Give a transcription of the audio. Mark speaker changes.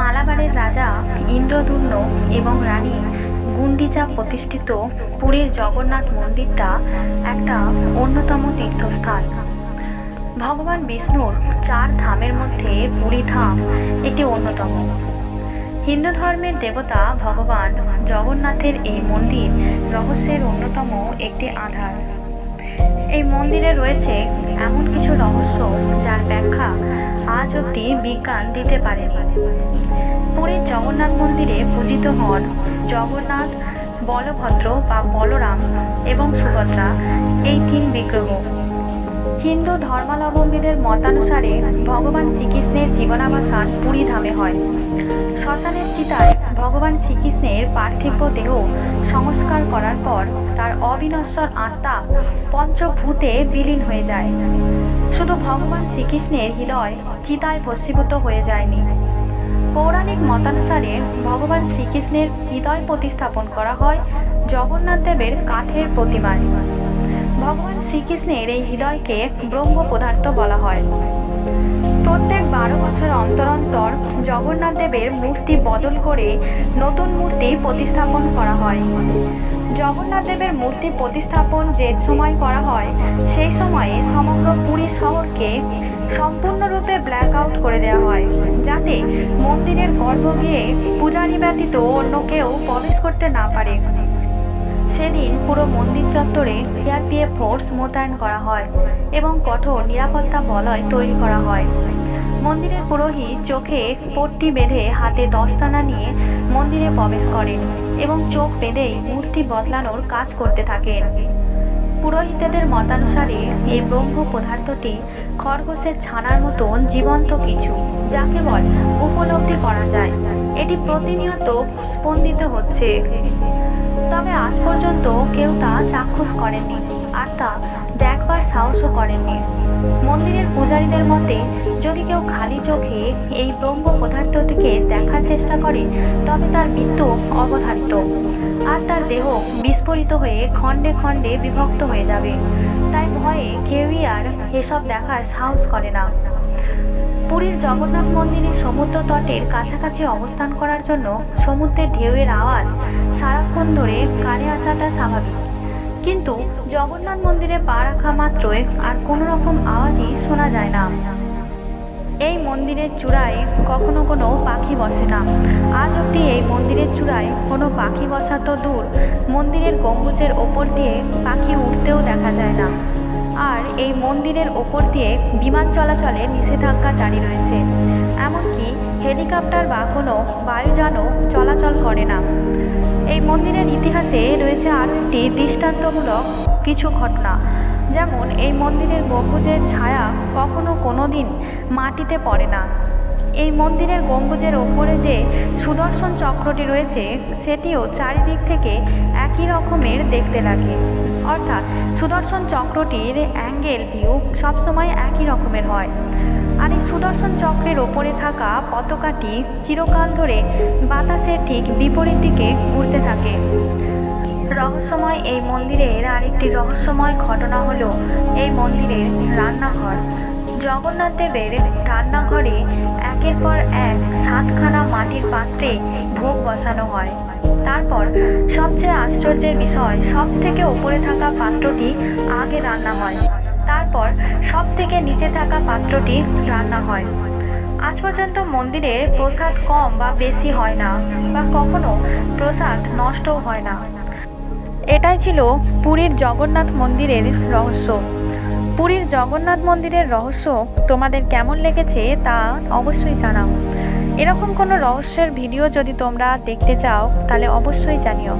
Speaker 1: মালাবারের রাজা ইন্দ্রদুম্ন এবং রানী গুন্ডিচা প্রতিষ্ঠিত পুরীর জগন্নাথ মন্দিরটা একটা অন্যতম তীর্থস্থান। ভগবান বিষ্ণুর চার ধামের মধ্যে পুরী ধাম একটি অন্যতম। হিন্দু ধর্মের দেবতা ভগবান জগন্নাথের এই মন্দির রহস্যের অন্যতম একটি আধার। এই মন্দিরে রয়েছে এমন কিছু রহস্য যার ব্যাখ্যা আজ অবধি বিজ্ঞান দিতে পারেনি। পুরীর জগন্নাথ মন্দিরে পূজিত হন জগন্নাথ, বলভদ্র বা বলরাম এবং সুভদ্রা, এই তিন বিগ্রহ। হিন্দু ধর্মাবলম্বীদের মতানুসারে ভগবান শ্রীকৃষ্ণের জীবনাবসান পুরী ধামে হয়। শ্মশানের চিতায় ভগবান শ্রীকৃষ্ণের পার্থিব দেহ সংস্কার করার পর তার অবিনশ্বর আত্মা পঞ্চভূতে বিলীন হয়ে যায়। শুধু ভগবান শ্রীকৃষ্ণের হৃদয় চিতায় ভস্মীভূত হয়ে যায়নি। পৌরাণিক মতানুসারে ভগবান শ্রীকৃষ্ণের হৃদয় প্রতিস্থাপন করা হয় জগন্নাথ দেবের কাঠের প্রতিমায়। ভগবান শ্রীকৃষ্ণের এই হৃদয়কে ব্রহ্ম পদার্থ বলা হয়। প্রত্যেক বারো বছর অন্তর অন্তর জগন্নাথ দেবের মূর্তি বদল করে নতুন মূর্তি প্রতিস্থাপন করা হয়। জগন্নাথ দেবের মূর্তি প্রতিস্থাপন যে সময় করা হয়, সেই সময়ে সমগ্র পুরী শহরকে সম্পূর্ণরূপে ব্ল্যাক আউট করে দেওয়া হয়, যাতে মন্দিরের গর্ভগৃহে পূজারী ব্যতীত অন্য কেউ প্রবেশ করতে না পারে। পুরো মন্দির চত্বরে সিআরপিএফ ফোর্স মোতায়েন করা হয় এবং কঠোর নিরাপত্তা বলয় তৈরি করা হয়। মন্দিরের পুরোহিত চোখে পট্টি বেঁধে হাতে দস্তানা নিয়ে মন্দিরে প্রবেশ করেন এবং চোখ বেঁধেই মূর্তি বদলানোর কাজ করতে থাকেন। পুরোহিতদের মতানুসারে এই ব্রহ্ম পদার্থটি খরগোশের ছানার মতন জীবন্ত কিছু, যা কেবল উপলব্ধি করা যায়। এটি প্রতিনিয়ত স্পন্দিত হচ্ছে। তবে আজ পর্যন্ত কেউ তা চাক্ষুষ করেননি আর তা দেখবার সাহসও করেননি। মন্দিরের পূজারীদের মতে, যদি কেউ খালি চোখে এই ব্রহ্ম পদার্থটিকে দেখার চেষ্টা করে, তবে তার মৃত্যু অবধারিত। আর তার দেহ বিস্ফোরিত হয়ে খণ্ডে খণ্ডে বিভক্ত হয়ে যাবে। তাই ভয়ে কেউই আর এসব দেখার সাহস করে না। পুরীর জগন্নাথ মন্দিরের সমুদ্র তটের কাছাকাছি অবস্থান করার জন্য সমুদ্রের ঢেউয়ের আওয়াজ সারাক্ষণ ধরে কানে আসাটা স্বাভাবিক। কিন্তু জগন্নাথ মন্দিরে পা রাখা মাত্রই আর কোনো রকম আওয়াজই শোনা যায় না। এই মন্দিরের চূড়ায় কখনো কোনো পাখি বসে না। আজ অবধি এই মন্দিরের চূড়ায় কোনো পাখি বসা তো দূর, মন্দিরের গম্বুজের ওপর দিয়ে পাখি উঠতেও দেখা যায় না। আর এই মন্দিরের ওপর দিয়ে বিমান চলাচলের নিষেধাজ্ঞা জারি রয়েছে। এমনকি হেলিকপ্টার বা কোনো বায়ুযানও চলাচল করে না। এই মন্দিরের ইতিহাসে রয়েছে আরও একটি দৃষ্টান্তমূলক কিছু ঘটনা। যেমন, এই মন্দিরের গম্বুজের ছায়া কখনও কোনো দিন মাটিতে পড়ে না। এই মন্দিরের গম্বুজের ওপরে যে সুদর্শন চক্রটি রয়েছে, সেটিও চারিদিক থেকে একই রকমের দেখতে লাগে। অর্থাৎ সুদর্শন চক্রটির অ্যাঙ্গেল ভিউ সবসময় একই রকমের হয়। আর এই সুদর্শন চক্রের ওপরে থাকা পতাকাটি চিরকাল ধরে বাতাসের ঠিক বিপরীত দিকে ঘুরতে থাকে। রহস্যময় এই মন্দিরের আরেকটি রহস্যময় ঘটনা হলো এই মন্দিরের রান্নাঘর। জগন্নাথ দেবের রান্নাঘরে একের পর এক সাতখানা মাটির পাত্রে ভোগ বসানো হয়। তারপর সবচেয়ে আশ্চর্যের বিষয় সব থেকে ওপরে থাকা পাত্রটি আগে রান্না হয়। তারপর সব থেকে নিচে থাকা পাত্রটি রান্না হয়। আজ পর্যন্ত মন্দিরে প্রসাদ কম বা বেশি হয় না বা কখনো প্রসাদ নষ্টও হয় না। এটাই ছিল পুরীর জগন্নাথ মন্দিরের রহস্য। পুরীর জগন্নাথ মন্দিরের রহস্য তোমাদের কেমন লেগেছে তা অবশ্যই জানাও। এরকম কোনো রহস্যের ভিডিও যদি তোমরা দেখতে চাও, তাহলে অবশ্যই জানিও।